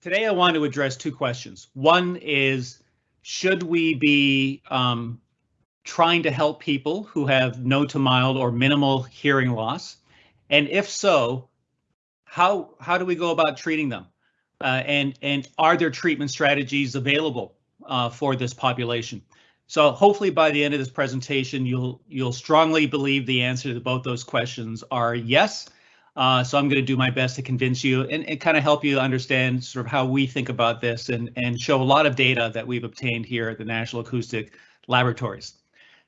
Today I want to address two questions. One is, should we be um, trying to help people who have no to mild or minimal hearing loss? And if so, how how do we go about treating them? Uh, and and are there treatment strategies available uh, for this population? So hopefully by the end of this presentation, you'll you'll strongly believe the answer to both those questions are yes. Uh, so I'm going to do my best to convince you and, and kind of help you understand sort of how we think about this and, and show a lot of data that we've obtained here at the National Acoustic Laboratories.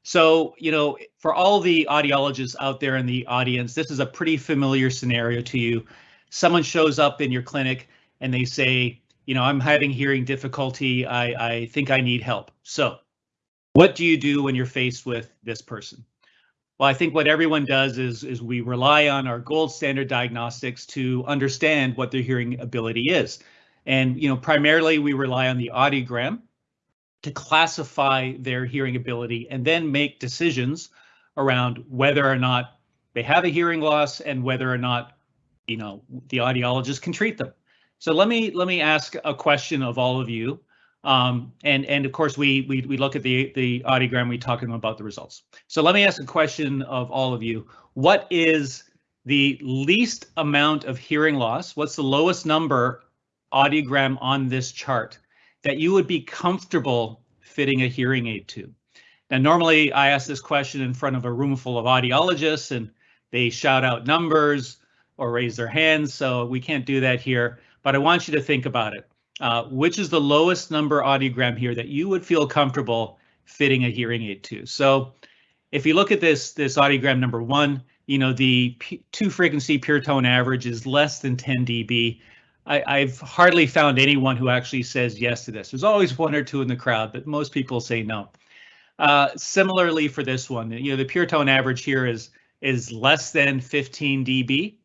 So, you know, for all the audiologists out there in the audience, this is a pretty familiar scenario to you. Someone shows up in your clinic and they say, you know, I'm having hearing difficulty. I, I think I need help. So what do you do when you're faced with this person? Well, I think what everyone does is, is we rely on our gold standard diagnostics to understand what their hearing ability is. And, you know, primarily we rely on the audiogram to classify their hearing ability and then make decisions around whether or not they have a hearing loss and whether or not, you know, the audiologist can treat them. So let me let me ask a question of all of you. Um, and and of course we we we look at the the audiogram. We talk to them about the results. So let me ask a question of all of you. What is the least amount of hearing loss? What's the lowest number audiogram on this chart that you would be comfortable fitting a hearing aid to? Now, normally I ask this question in front of a room full of audiologists and they shout out numbers or raise their hands. So we can't do that here but I want you to think about it. Uh, which is the lowest number audiogram here that you would feel comfortable fitting a hearing aid to? So if you look at this, this audiogram number one, you know, the two frequency pure tone average is less than 10 dB. I, have hardly found anyone who actually says yes to this. There's always one or two in the crowd, but most people say no. Uh, similarly for this one, you know, the pure tone average here is is less than 15 dB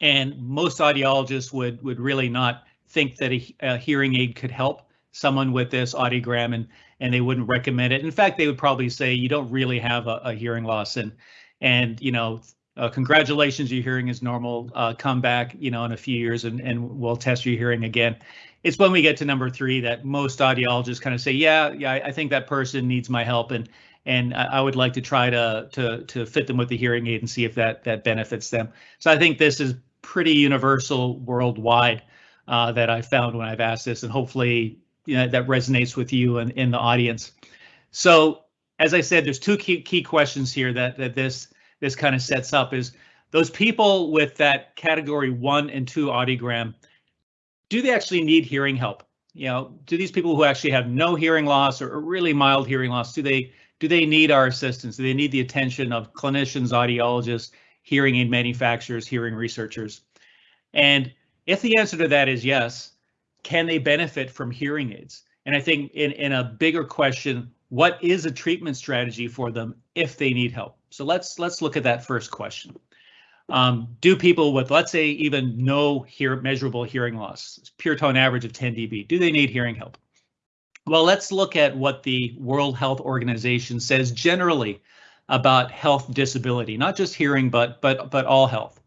and most audiologists would would really not think that a, a, hearing aid could help someone with this audiogram and and they wouldn't recommend it. In fact, they would probably say you don't really have a, a hearing loss and and you know uh, congratulations your hearing is normal uh, come back you know in a few years and and we'll test your hearing again. It's when we get to number three that most audiologists kind of say yeah yeah I think that person needs my help and and I would like to try to to to fit them with the hearing aid and see if that that benefits them. So I think this is pretty universal worldwide uh, that I found when I've asked this, and hopefully you know, that resonates with you and in the audience. So as I said, there's two key key questions here that that this this kind of sets up is those people with that category one and two audiogram, do they actually need hearing help? You know, do these people who actually have no hearing loss or really mild hearing loss, do they do they need our assistance? Do they need the attention of clinicians, audiologists, hearing aid manufacturers, hearing researchers? And if the answer to that is yes, can they benefit from hearing aids? And I think in, in a bigger question, what is a treatment strategy for them if they need help? So let's let's look at that first question. Um, do people with, let's say, even no hear measurable hearing loss, pure tone average of 10 dB, do they need hearing help? Well, let's look at what the World Health Organization says generally about health disability, not just hearing, but but but all health.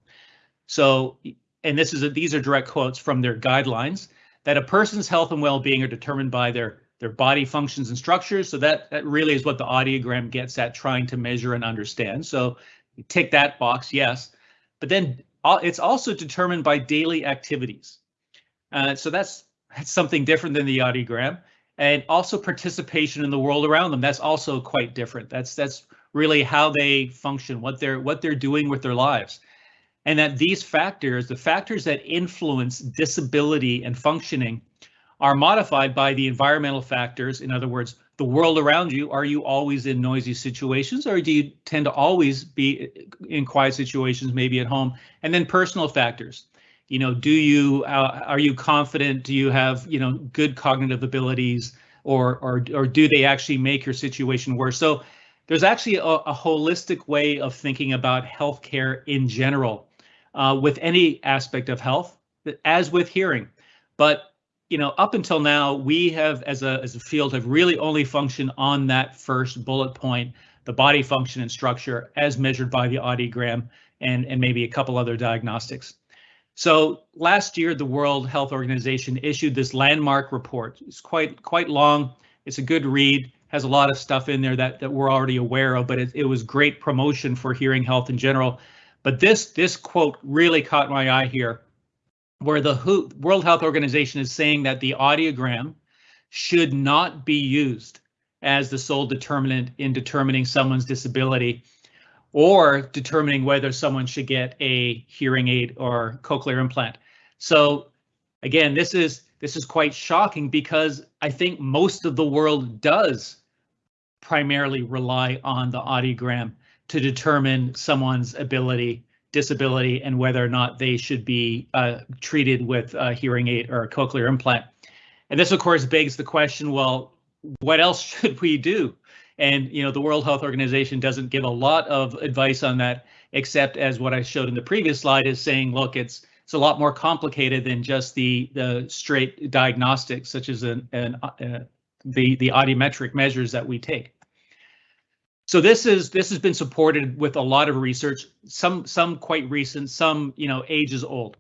So, and this is a, these are direct quotes from their guidelines that a person's health and well-being are determined by their their body functions and structures. So that that really is what the audiogram gets at trying to measure and understand. So tick that box, yes. But then it's also determined by daily activities. Uh, so that's that's something different than the audiogram and also participation in the world around them. That's also quite different. That's that's really how they function, what they're what they're doing with their lives. And that these factors, the factors that influence disability and functioning, are modified by the environmental factors. In other words, the world around you. Are you always in noisy situations or do you tend to always be in quiet situations, maybe at home? And then personal factors. You know, do you uh, are you confident? Do you have, you know, good cognitive abilities or or or do they actually make your situation worse? So there's actually a, a holistic way of thinking about healthcare in general uh, with any aspect of health, as with hearing. But you know, up until now, we have, as a as a field, have really only functioned on that first bullet point, the body function and structure, as measured by the audiogram, and, and maybe a couple other diagnostics. So last year, the World Health Organization issued this landmark report. It's quite quite long. It's a good read. Has a lot of stuff in there that that we're already aware of, but it, it was great promotion for hearing health in general. But this this quote really caught my eye here, where the WHO, World Health Organization is saying that the audiogram should not be used as the sole determinant in determining someone's disability or determining whether someone should get a hearing aid or cochlear implant. So again, this is this is quite shocking because I think most of the world does primarily rely on the audiogram to determine someone's ability, disability, and whether or not they should be uh, treated with a hearing aid or a cochlear implant. And this, of course, begs the question, well, what else should we do? And you know, the World Health Organization doesn't give a lot of advice on that, except as what I showed in the previous slide is saying, look, it's it's a lot more complicated than just the the straight diagnostics, such as an, an uh, the the audiometric measures that we take. So this is this has been supported with a lot of research, some some quite recent, some you know ages old.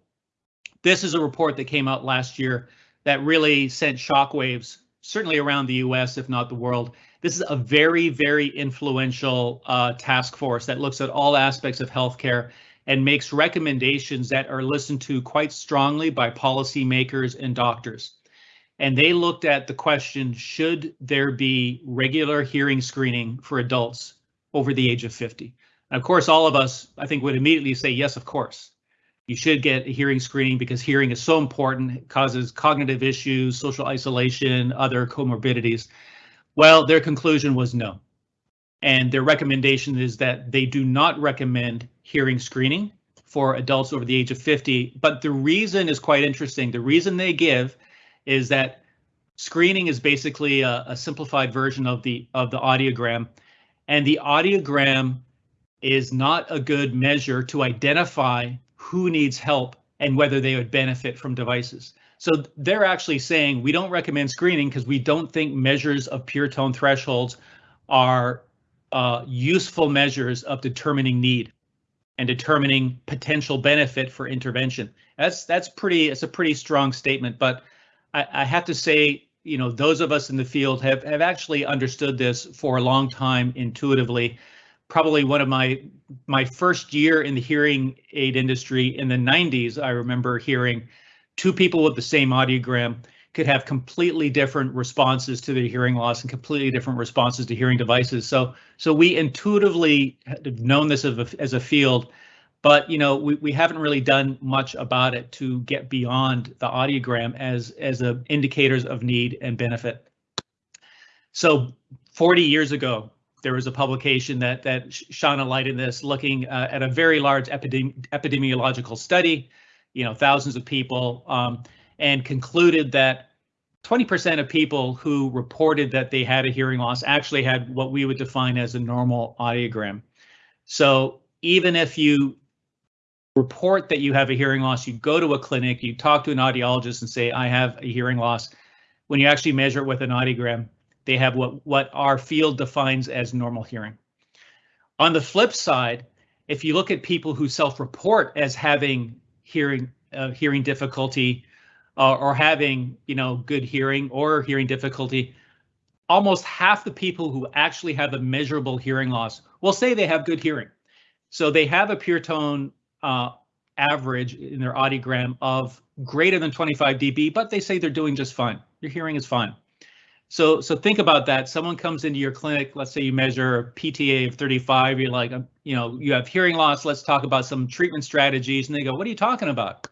This is a report that came out last year that really sent shockwaves, certainly around the U.S. if not the world, this is a very, very influential uh, task force that looks at all aspects of healthcare and makes recommendations that are listened to quite strongly by policymakers and doctors. And they looked at the question, should there be regular hearing screening for adults over the age of 50? And of course, all of us, I think, would immediately say, yes, of course. You should get a hearing screening because hearing is so important. It causes cognitive issues, social isolation, other comorbidities. Well, their conclusion was no. And their recommendation is that they do not recommend hearing screening for adults over the age of 50. But the reason is quite interesting. The reason they give is that screening is basically a, a simplified version of the of the audiogram, and the audiogram is not a good measure to identify who needs help and whether they would benefit from devices. So they're actually saying we don't recommend screening because we don't think measures of pure tone thresholds are uh, useful measures of determining need and determining potential benefit for intervention. That's that's pretty. It's a pretty strong statement, but I, I have to say, you know, those of us in the field have have actually understood this for a long time intuitively. Probably one of my my first year in the hearing aid industry in the 90s, I remember hearing two people with the same audiogram could have completely different responses to their hearing loss and completely different responses to hearing devices. So, so we intuitively have known this as a, as a field, but you know we, we haven't really done much about it to get beyond the audiogram as as a indicators of need and benefit. So 40 years ago, there was a publication that that shone a light in this, looking uh, at a very large epidemi epidemiological study you know, thousands of people, um, and concluded that 20% of people who reported that they had a hearing loss actually had what we would define as a normal audiogram. So even if you report that you have a hearing loss, you go to a clinic, you talk to an audiologist and say, I have a hearing loss. When you actually measure it with an audiogram, they have what, what our field defines as normal hearing. On the flip side, if you look at people who self-report as having hearing uh, hearing difficulty uh, or having you know good hearing or hearing difficulty almost half the people who actually have a measurable hearing loss will say they have good hearing so they have a pure tone uh, average in their audiogram of greater than 25 dB, but they say they're doing just fine. Your hearing is fine. So, so think about that. Someone comes into your clinic. Let's say you measure a PTA of 35. You're like, you know, you have hearing loss. Let's talk about some treatment strategies. And they go, what are you talking about?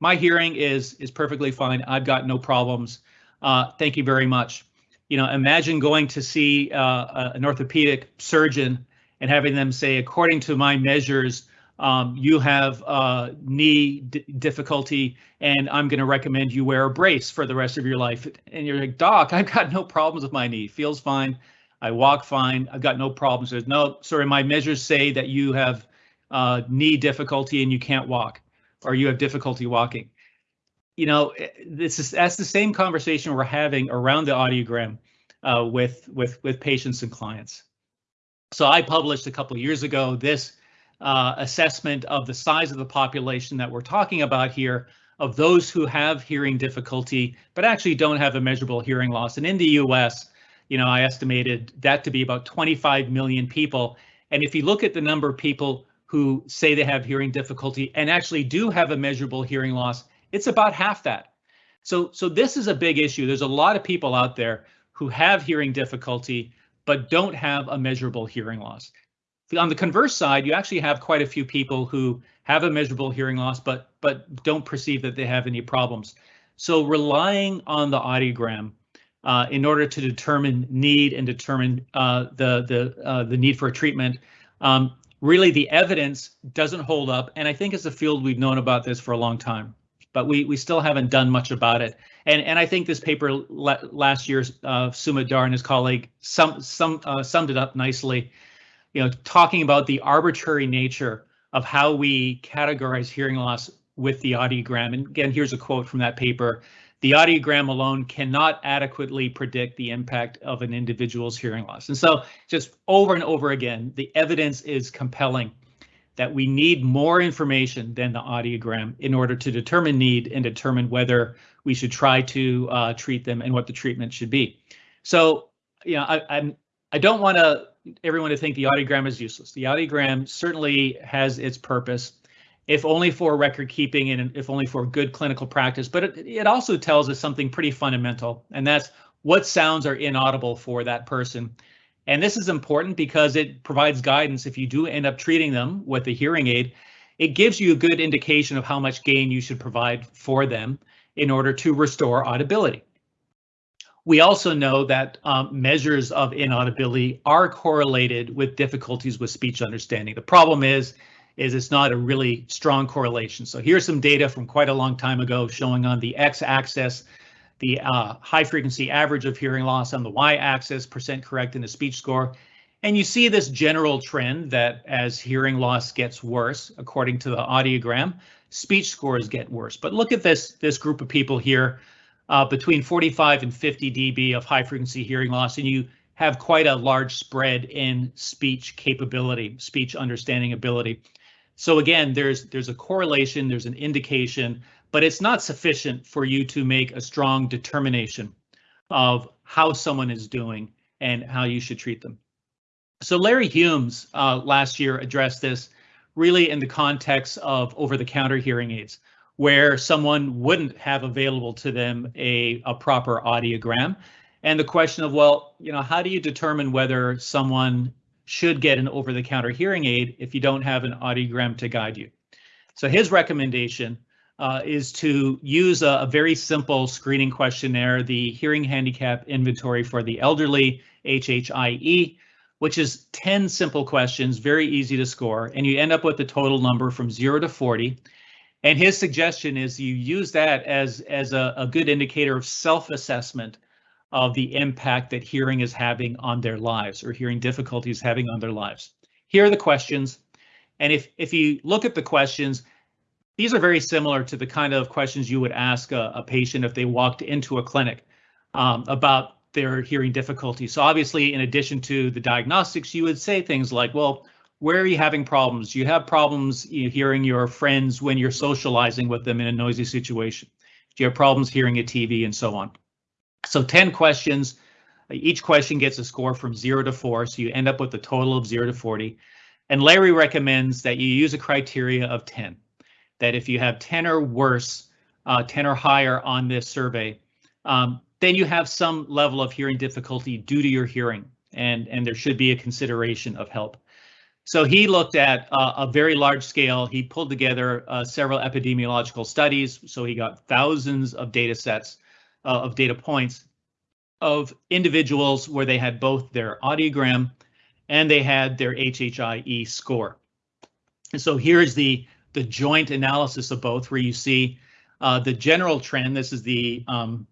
My hearing is is perfectly fine. I've got no problems. Uh, thank you very much. You know, imagine going to see uh, an orthopedic surgeon and having them say, according to my measures, um, you have uh, knee difficulty, and I'm going to recommend you wear a brace for the rest of your life. And you're like, Doc, I've got no problems with my knee. Feels fine. I walk fine. I've got no problems. There's no, sorry, my measures say that you have uh, knee difficulty and you can't walk, or you have difficulty walking. You know, eh, this is that's the same conversation we're having around the audiogram uh, with with with patients and clients. So I published a couple years ago this uh, assessment of the size of the population that we're talking about here of those who have hearing difficulty, but actually don't have a measurable hearing loss. And in the US, you know, I estimated that to be about 25 million people. And if you look at the number of people who say they have hearing difficulty and actually do have a measurable hearing loss, it's about half that. So, so this is a big issue. There's a lot of people out there who have hearing difficulty, but don't have a measurable hearing loss. On the converse side, you actually have quite a few people who have a measurable hearing loss, but but don't perceive that they have any problems. So relying on the audiogram uh, in order to determine need and determine uh, the the uh, the need for a treatment, um, really the evidence doesn't hold up. And I think as a field we've known about this for a long time, but we we still haven't done much about it. And and I think this paper last year, uh, Sumit Dhar and his colleague sum, sum, uh, summed it up nicely. You know, talking about the arbitrary nature of how we categorize hearing loss with the audiogram. And again, here's a quote from that paper. The audiogram alone cannot adequately predict the impact of an individual's hearing loss. And so just over and over again, the evidence is compelling that we need more information than the audiogram in order to determine need and determine whether we should try to uh, treat them and what the treatment should be. So, you know, I, I'm I don't want to everyone to think the audiogram is useless. The audiogram certainly has its purpose, if only for record keeping and if only for good clinical practice, but it, it also tells us something pretty fundamental, and that's what sounds are inaudible for that person. And this is important because it provides guidance if you do end up treating them with a hearing aid. It gives you a good indication of how much gain you should provide for them in order to restore audibility. We also know that um, measures of inaudibility are correlated with difficulties with speech understanding. The problem is, is it's not a really strong correlation. So here's some data from quite a long time ago showing on the x-axis the uh, high frequency average of hearing loss on the y-axis, percent correct in the speech score. And you see this general trend that as hearing loss gets worse, according to the audiogram, speech scores get worse. But look at this, this group of people here uh, between 45 and 50 dB of high frequency hearing loss, and you have quite a large spread in speech capability, speech understanding ability. So again, there's there's a correlation, there's an indication, but it's not sufficient for you to make a strong determination of how someone is doing and how you should treat them. So Larry Humes uh, last year addressed this really in the context of over-the-counter hearing aids where someone wouldn't have available to them a, a proper audiogram. And the question of, well, you know, how do you determine whether someone should get an over-the-counter hearing aid if you don't have an audiogram to guide you? So his recommendation uh, is to use a, a, very simple screening questionnaire, the Hearing Handicap Inventory for the Elderly, HHIE, which is 10 simple questions, very easy to score, and you end up with a total number from 0 to 40. And his suggestion is you use that as, as a, a good indicator of self-assessment of the impact that hearing is having on their lives or hearing difficulties having on their lives. Here are the questions. And if, if you look at the questions, these are very similar to the kind of questions you would ask a, a patient if they walked into a clinic um, about their hearing difficulty. So obviously, in addition to the diagnostics, you would say things like, well, where are you having problems? You have problems hearing your friends when you're socializing with them in a noisy situation. Do you have problems hearing a TV and so on? So 10 questions. Each question gets a score from zero to four, so you end up with a total of zero to 40. And Larry recommends that you use a criteria of 10, that if you have 10 or worse, uh, 10 or higher on this survey, um, then you have some level of hearing difficulty due to your hearing, and, and there should be a consideration of help. So he looked at uh, a very large scale. He pulled together uh, several epidemiological studies. So he got thousands of data sets uh, of data points of individuals where they had both their audiogram and they had their HHIE score. And so here's the the joint analysis of both, where you see uh, the general trend. This is the um,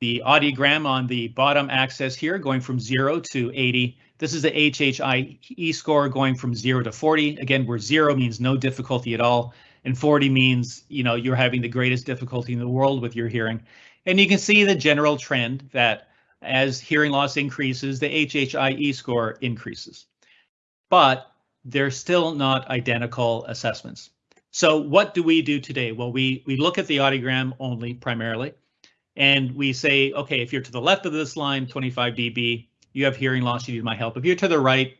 the audiogram on the bottom axis here, going from zero to 80 this is the HHIE score going from zero to 40. Again, where zero means no difficulty at all, and 40 means you know you're having the greatest difficulty in the world with your hearing. And you can see the general trend that as hearing loss increases, the HHIE score increases. But they're still not identical assessments. So what do we do today? Well, we, we look at the audiogram only primarily, and we say, okay, if you're to the left of this line, 25 dB, you have hearing loss, you need my help. If you're to the right,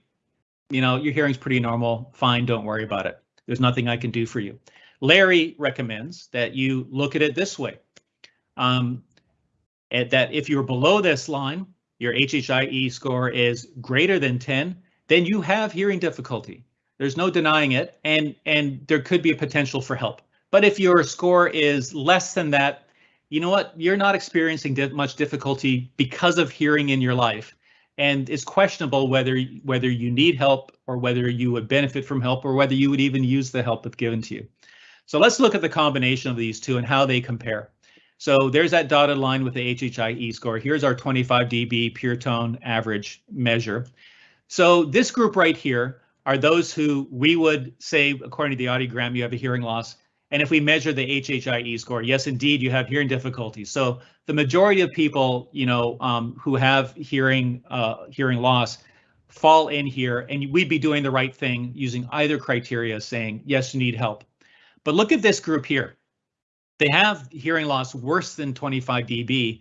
you know, your hearing's pretty normal, fine, don't worry about it. There's nothing I can do for you. Larry recommends that you look at it this way. Um, that if you're below this line, your HHIE score is greater than 10, then you have hearing difficulty. There's no denying it, and and there could be a potential for help. But if your score is less than that, you know what? You're not experiencing much difficulty because of hearing in your life, and it's questionable whether whether you need help or whether you would benefit from help or whether you would even use the help that's given to you. So let's look at the combination of these two and how they compare. So there's that dotted line with the HHIE score. Here's our 25 dB pure tone average measure. So this group right here are those who we would say, according to the audiogram, you have a hearing loss. And if we measure the HHIE score, yes, indeed, you have hearing difficulties. So the majority of people, you know, um, who have hearing uh, hearing loss fall in here, and we'd be doing the right thing using either criteria, saying yes, you need help. But look at this group here. They have hearing loss worse than 25 dB,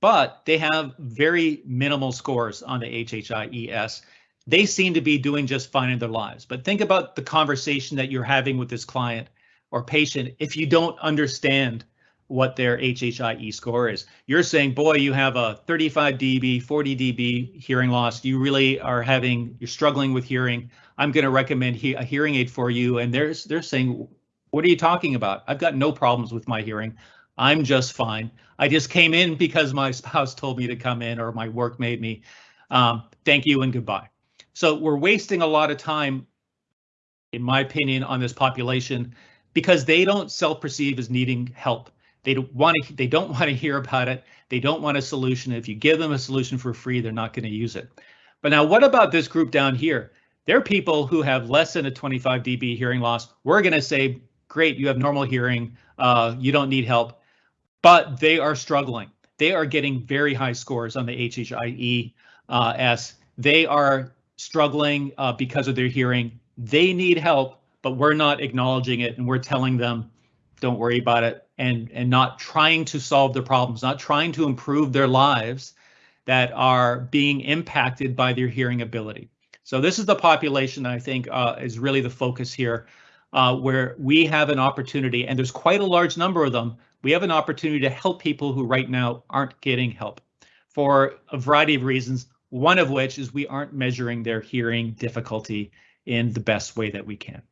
but they have very minimal scores on the HHIES. They seem to be doing just fine in their lives. But think about the conversation that you're having with this client or patient if you don't understand what their HHIE score is. You're saying, boy, you have a 35 dB, 40 dB hearing loss. You really are having, you're struggling with hearing. I'm going to recommend he a hearing aid for you. And they're, they're saying, what are you talking about? I've got no problems with my hearing. I'm just fine. I just came in because my spouse told me to come in or my work made me. Um, thank you and goodbye. So we're wasting a lot of time, in my opinion, on this population because they don't self-perceive as needing help. They don't want to. They don't want to hear about it. They don't want a solution. If you give them a solution for free, they're not going to use it. But now, what about this group down here? They're people who have less than a 25 dB hearing loss. We're going to say great, you have normal hearing, uh, you don't need help, but they are struggling. They are getting very high scores on the HHIE uh, S. They are struggling uh, because of their hearing. They need help, but we're not acknowledging it and we're telling them, don't worry about it, and, and not trying to solve their problems, not trying to improve their lives that are being impacted by their hearing ability. So this is the population I think uh, is really the focus here uh, where we have an opportunity, and there's quite a large number of them, we have an opportunity to help people who right now aren't getting help for a variety of reasons, one of which is we aren't measuring their hearing difficulty in the best way that we can.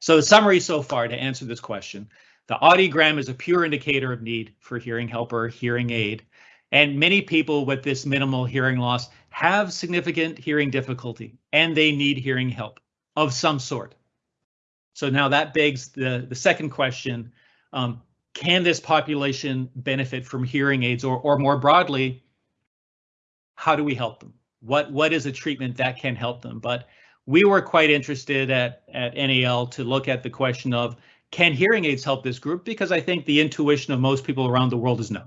So the summary so far to answer this question, the audiogram is a pure indicator of need for hearing help or hearing aid. And many people with this minimal hearing loss have significant hearing difficulty and they need hearing help of some sort. So now that begs the, the second question, um, can this population benefit from hearing aids or, or more broadly, how do we help them? What, what is a treatment that can help them? But we were quite interested at, at NAL to look at the question of can hearing aids help this group? Because I think the intuition of most people around the world is no.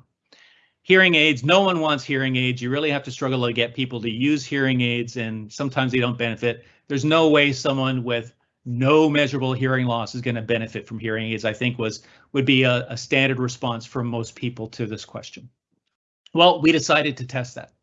Hearing aids, no one wants hearing aids. You really have to struggle to get people to use hearing aids and sometimes they don't benefit. There's no way someone with no measurable hearing loss is going to benefit from hearing aids, I think was would be a, a standard response from most people to this question. Well, we decided to test that.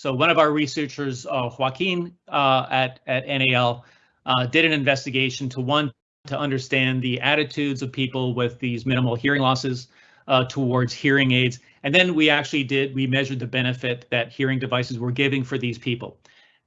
So one of our researchers, uh, Joaquin uh, at, at NAL, uh, did an investigation to one, to understand the attitudes of people with these minimal hearing losses uh, towards hearing aids. And then we actually did, we measured the benefit that hearing devices were giving for these people.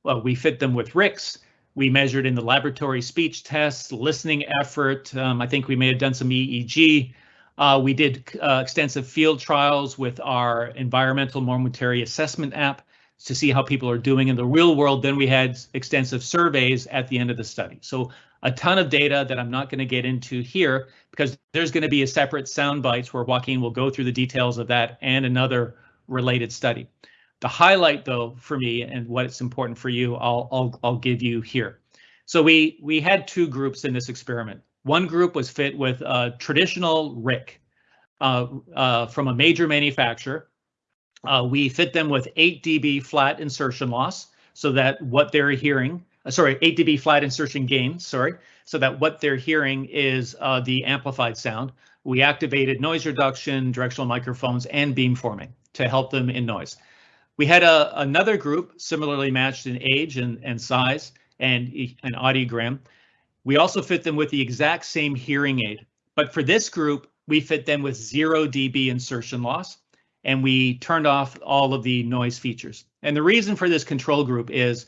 Well, we fit them with RICS, we measured in the laboratory speech tests, listening effort. Um, I think we may have done some EEG. Uh, we did uh, extensive field trials with our environmental momentary assessment app to see how people are doing in the real world. Then we had extensive surveys at the end of the study. So a ton of data that I'm not going to get into here because there's going to be a separate sound bites where Joaquin will go through the details of that and another related study. The highlight, though, for me and what's important for you, I'll, I'll, I'll give you here. So we we had two groups in this experiment. One group was fit with a traditional RIC uh, uh, from a major manufacturer. Uh, we fit them with 8 dB flat insertion loss so that what they're hearing uh, sorry, 8 dB flat insertion gain, sorry, so that what they're hearing is uh, the amplified sound. We activated noise reduction, directional microphones, and beamforming to help them in noise. We had a, another group similarly matched in age and, and size and an audiogram. We also fit them with the exact same hearing aid, but for this group, we fit them with zero dB insertion loss, and we turned off all of the noise features. And the reason for this control group is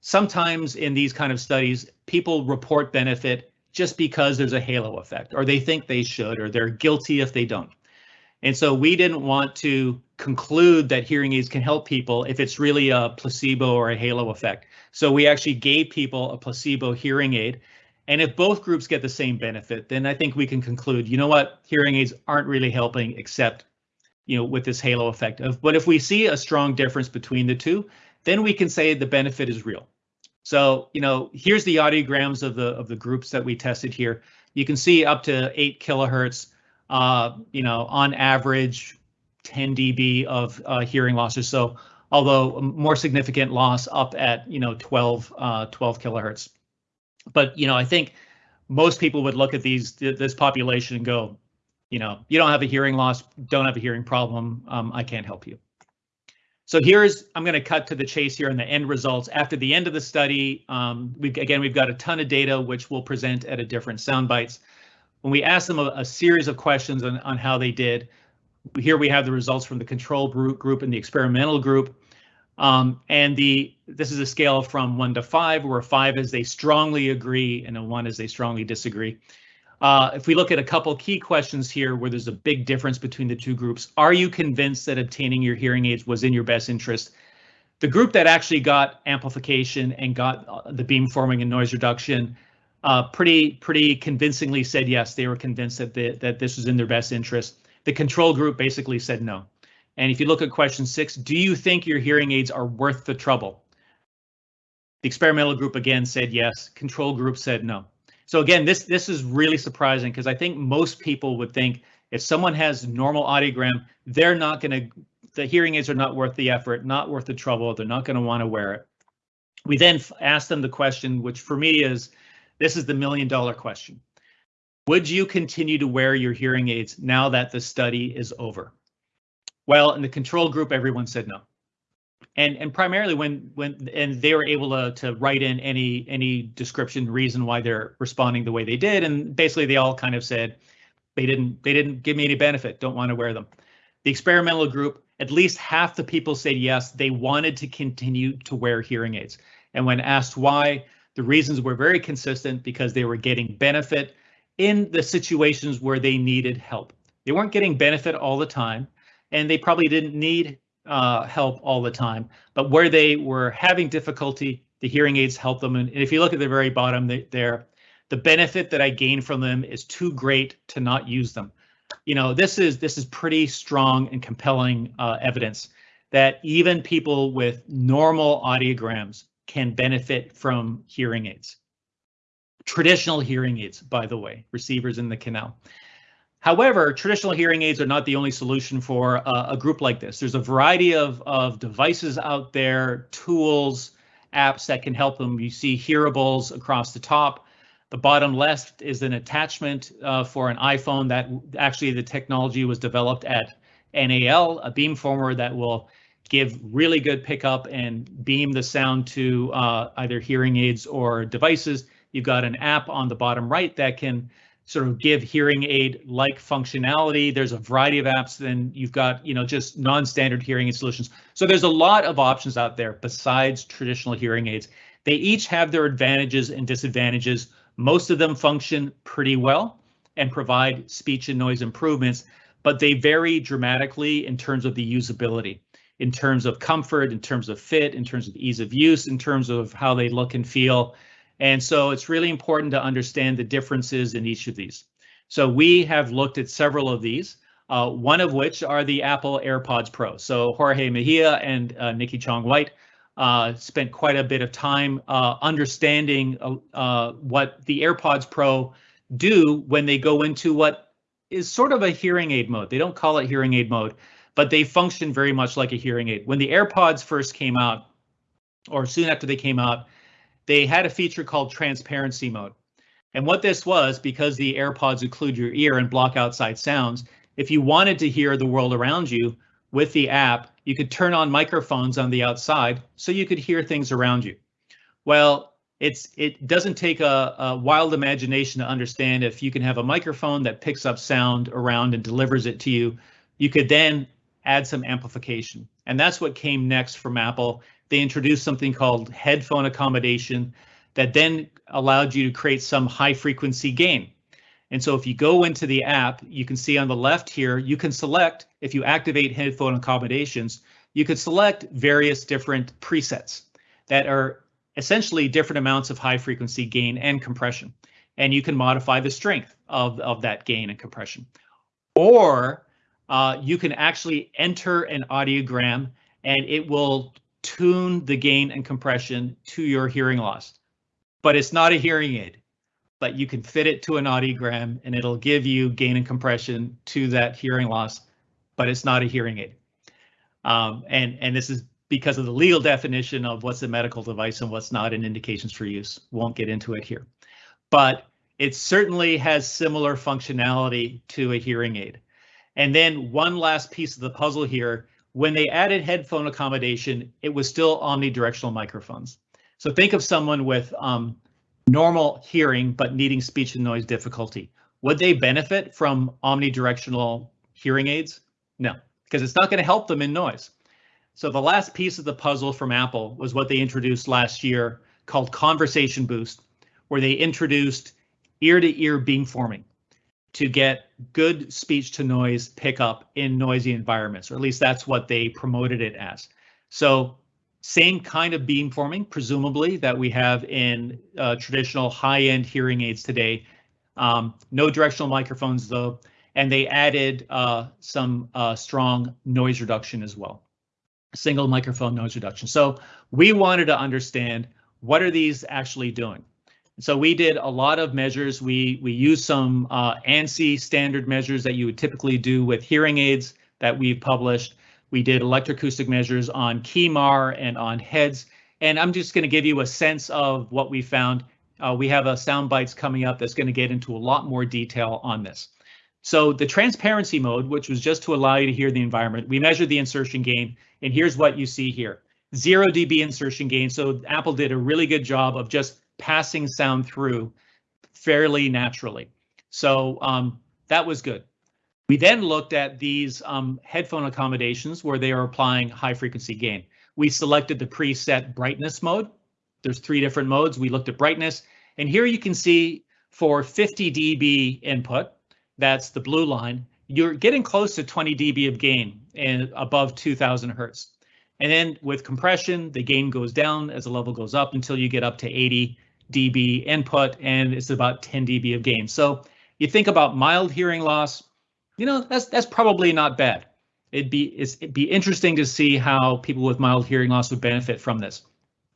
sometimes in these kind of studies, people report benefit just because there's a halo effect, or they think they should, or they're guilty if they don't. And so we didn't want to conclude that hearing aids can help people if it's really a placebo or a halo effect. So we actually gave people a placebo hearing aid. And if both groups get the same benefit, then I think we can conclude, you know what, hearing aids aren't really helping except, you know, with this halo effect. Of, but if we see a strong difference between the two, then we can say the benefit is real. So, you know, here's the audiograms of the of the groups that we tested here. You can see up to eight kilohertz, uh, you know, on average, 10 dB of uh, hearing losses. So, although more significant loss up at, you know, 12, uh, 12 kilohertz. But, you know, I think most people would look at these this population and go, you know, you don't have a hearing loss, don't have a hearing problem. Um, I can't help you. So here's, I'm going to cut to the chase here on the end results. After the end of the study, um, we again, we've got a ton of data, which we'll present at a different sound bites. When we asked them a, a series of questions on, on how they did, here we have the results from the control group, group and the experimental group. Um, and the this is a scale from one to five, where five is they strongly agree and a one is they strongly disagree. Uh, if we look at a couple key questions here where there's a big difference between the two groups, are you convinced that obtaining your hearing aids was in your best interest? The group that actually got amplification and got uh, the beam forming and noise reduction uh, pretty pretty convincingly said yes, they were convinced that the, that this was in their best interest. The control group basically said no. And if you look at question six, do you think your hearing aids are worth the trouble? The experimental group again said yes, control group said no. So again, this this is really surprising because I think most people would think if someone has normal audiogram, they're not going to, the hearing aids are not worth the effort, not worth the trouble. They're not going to want to wear it. We then asked them the question, which for me is, this is the million dollar question. Would you continue to wear your hearing aids now that the study is over? Well, in the control group, everyone said no and and primarily when when and they were able to to write in any any description reason why they're responding the way they did. And basically they all kind of said they didn't they didn't give me any benefit don't want to wear them. The experimental group at least half the people said yes they wanted to continue to wear hearing aids. And when asked why the reasons were very consistent because they were getting benefit in the situations where they needed help. They weren't getting benefit all the time and they probably didn't need uh, help all the time, but where they were having difficulty, the hearing aids help them. And if you look at the very bottom there, the benefit that I gain from them is too great to not use them. You know, this is this is pretty strong and compelling uh, evidence that even people with normal audiograms can benefit from hearing aids. Traditional hearing aids, by the way, receivers in the canal. However, traditional hearing aids are not the only solution for a, a group like this. There's a variety of, of devices out there, tools, apps that can help them. You see hearables across the top. The bottom left is an attachment uh, for an iPhone that actually the technology was developed at NAL, a beamformer that will give really good pickup and beam the sound to uh, either hearing aids or devices. You've got an app on the bottom right that can sort of give hearing aid like functionality. There's a variety of apps. Then you've got, you know, just non-standard hearing aid solutions. So there's a lot of options out there besides traditional hearing aids. They each have their advantages and disadvantages. Most of them function pretty well and provide speech and noise improvements, but they vary dramatically in terms of the usability, in terms of comfort, in terms of fit, in terms of ease of use, in terms of how they look and feel. And so it's really important to understand the differences in each of these. So we have looked at several of these, uh, one of which are the Apple AirPods Pro. So Jorge Mejia and uh, Nikki Chong White uh, spent quite a bit of time uh, understanding uh, uh, what the AirPods Pro do when they go into what is sort of a hearing aid mode. They don't call it hearing aid mode, but they function very much like a hearing aid. When the AirPods first came out, or soon after they came out, they had a feature called transparency mode. And what this was, because the AirPods occlude your ear and block outside sounds, if you wanted to hear the world around you with the app, you could turn on microphones on the outside so you could hear things around you. Well, it's it doesn't take a, a, wild imagination to understand if you can have a microphone that picks up sound around and delivers it to you, you could then add some amplification. And that's what came next from Apple. They introduced something called headphone accommodation that then allowed you to create some high frequency gain. And so if you go into the app, you can see on the left here, you can select, if you activate headphone accommodations, you could select various different presets that are essentially different amounts of high frequency gain and compression. And you can modify the strength of, of that gain and compression. Or uh, you can actually enter an audiogram and it will tune the gain and compression to your hearing loss. But it's not a hearing aid, but you can fit it to an audiogram and it'll give you gain and compression to that hearing loss, but it's not a hearing aid. Um, and, and this is because of the legal definition of what's a medical device and what's not and indications for use. Won't get into it here. But it certainly has similar functionality to a hearing aid. And then one last piece of the puzzle here, when they added headphone accommodation, it was still omnidirectional microphones. So think of someone with um, normal hearing but needing speech and noise difficulty. Would they benefit from omnidirectional hearing aids? No, because it's not going to help them in noise. So the last piece of the puzzle from Apple was what they introduced last year called Conversation Boost, where they introduced ear-to-ear beamforming to get good speech to noise pickup in noisy environments, or at least that's what they promoted it as. So same kind of beamforming, presumably, that we have in uh, traditional high-end hearing aids today. Um, no directional microphones though, and they added uh, some uh, strong noise reduction as well. Single microphone noise reduction. So we wanted to understand what are these actually doing? So we did a lot of measures. We we used some uh, ANSI standard measures that you would typically do with hearing aids that we've published. We did electroacoustic measures on KEMAR and on heads. And I'm just going to give you a sense of what we found. Uh, we have a sound bites coming up that's going to get into a lot more detail on this. So the transparency mode, which was just to allow you to hear the environment, we measured the insertion gain, and here's what you see here. Zero dB insertion gain. So Apple did a really good job of just passing sound through fairly naturally. So um, that was good. We then looked at these um, headphone accommodations where they are applying high frequency gain. We selected the preset brightness mode. There's three different modes. We looked at brightness and here you can see for 50 dB input, that's the blue line, you're getting close to 20 dB of gain and above 2000 hertz. And then with compression, the gain goes down as the level goes up until you get up to 80 dB input and it's about 10 dB of gain. So you think about mild hearing loss, you know, that's that's probably not bad. It'd be it'd be interesting to see how people with mild hearing loss would benefit from this.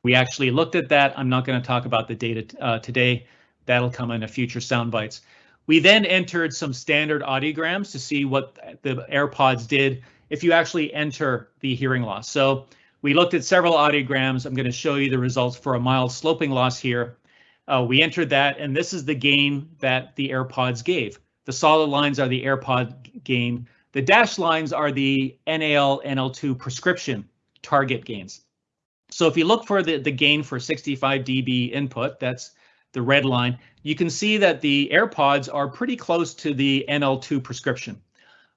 We actually looked at that. I'm not going to talk about the data uh, today. That'll come in a future sound bites. We then entered some standard audiograms to see what the AirPods did if you actually enter the hearing loss. So we looked at several audiograms. I'm going to show you the results for a mild sloping loss here. Uh, we entered that, and this is the gain that the AirPods gave. The solid lines are the AirPod gain. The dashed lines are the NAL NL2 prescription target gains. So if you look for the, the gain for 65 dB input, that's the red line, you can see that the AirPods are pretty close to the NL2 prescription.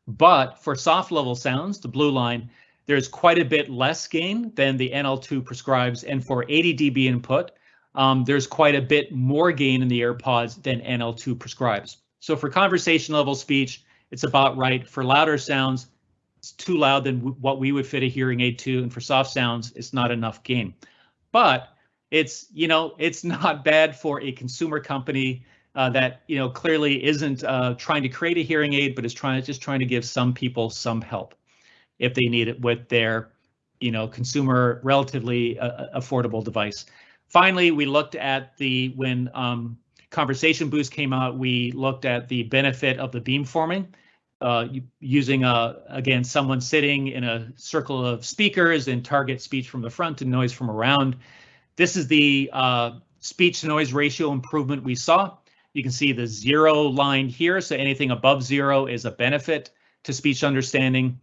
But for soft level sounds, the blue line, there's quite a bit less gain than the NL2 prescribes. And for 80 dB input, um, there's quite a bit more gain in the AirPods than NL2 prescribes. So for conversation level speech, it's about right. For louder sounds, it's too loud than what we would fit a hearing aid to. And for soft sounds, it's not enough gain. But it's, you know, it's not bad for a consumer company uh, that, you know, clearly isn't uh, trying to create a hearing aid, but is trying just trying to give some people some help if they need it with their, you know, consumer relatively uh, affordable device. Finally, we looked at the when um, Conversation Boost came out, we looked at the benefit of the beamforming uh, using a, uh, again someone sitting in a circle of speakers and target speech from the front and noise from around. This is the uh, speech to noise ratio improvement we saw. You can see the zero line here, so anything above zero is a benefit to speech understanding.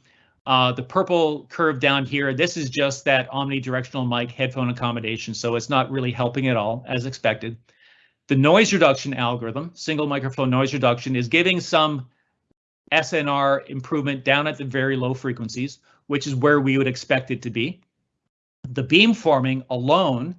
Uh, the purple curve down here, this is just that omnidirectional mic headphone accommodation, so it's not really helping at all, as expected. The noise reduction algorithm, single microphone noise reduction, is giving some SNR improvement down at the very low frequencies, which is where we would expect it to be. The beamforming alone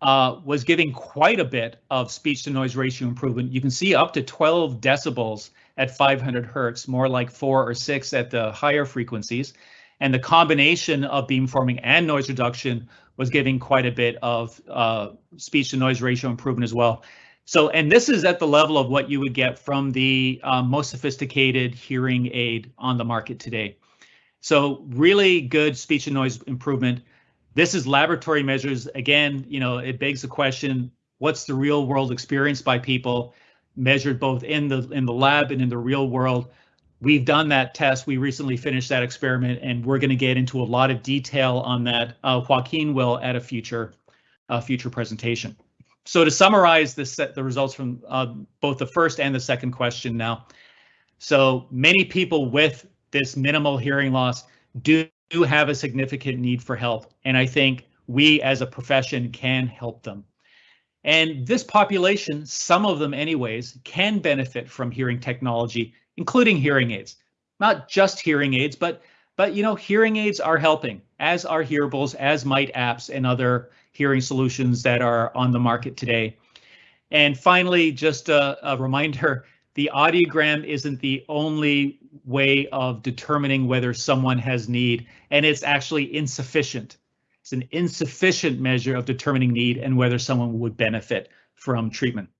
uh, was giving quite a bit of speech to noise ratio improvement. You can see up to 12 decibels at 500 hertz, more like four or six at the higher frequencies. And the combination of beamforming and noise reduction was giving quite a bit of uh, speech to noise ratio improvement as well. So, and this is at the level of what you would get from the um, most sophisticated hearing aid on the market today. So really good speech and noise improvement. This is laboratory measures. Again, you know, it begs the question, what's the real world experience by people measured both in the in the lab and in the real world? We've done that test. We recently finished that experiment, and we're going to get into a lot of detail on that. Uh, Joaquin will at a future uh, future presentation. So to summarize this, the results from uh, both the first and the second question now. So many people with this minimal hearing loss do have a significant need for help. And I think we as a profession can help them. And this population, some of them anyways, can benefit from hearing technology, including hearing aids. Not just hearing aids, but but you know, hearing aids are helping, as are hearables, as might apps and other hearing solutions that are on the market today. And finally, just a, a reminder, the audiogram isn't the only way of determining whether someone has need, and it's actually insufficient. It's an insufficient measure of determining need and whether someone would benefit from treatment.